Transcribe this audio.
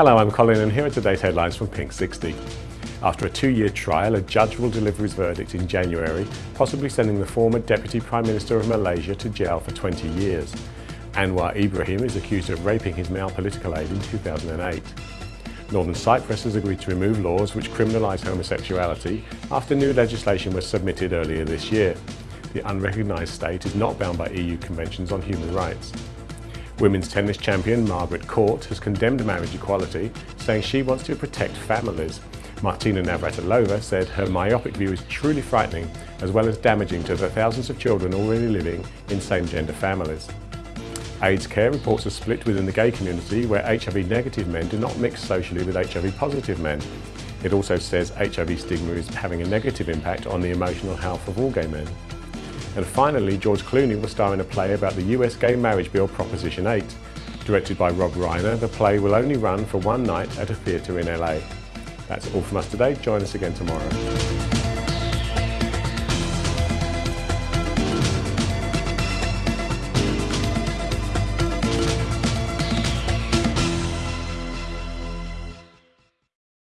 Hello, I'm Colin and here are today's headlines from Pink 60. After a two-year trial, a judge will deliver his verdict in January, possibly sending the former Deputy Prime Minister of Malaysia to jail for 20 years. Anwar Ibrahim is accused of raping his male political aide in 2008. Northern Cyprus has agreed to remove laws which criminalise homosexuality after new legislation was submitted earlier this year. The unrecognised state is not bound by EU conventions on human rights. Women's tennis champion Margaret Court has condemned marriage equality, saying she wants to protect families. Martina Navratilova said her myopic view is truly frightening, as well as damaging to the thousands of children already living in same-gender families. AIDS care reports a split within the gay community where HIV-negative men do not mix socially with HIV-positive men. It also says HIV stigma is having a negative impact on the emotional health of all gay men. And finally, George Clooney will star in a play about the US gay marriage bill Proposition 8. Directed by Rob Reiner, the play will only run for one night at a theatre in LA. That's all from us today. Join us again tomorrow.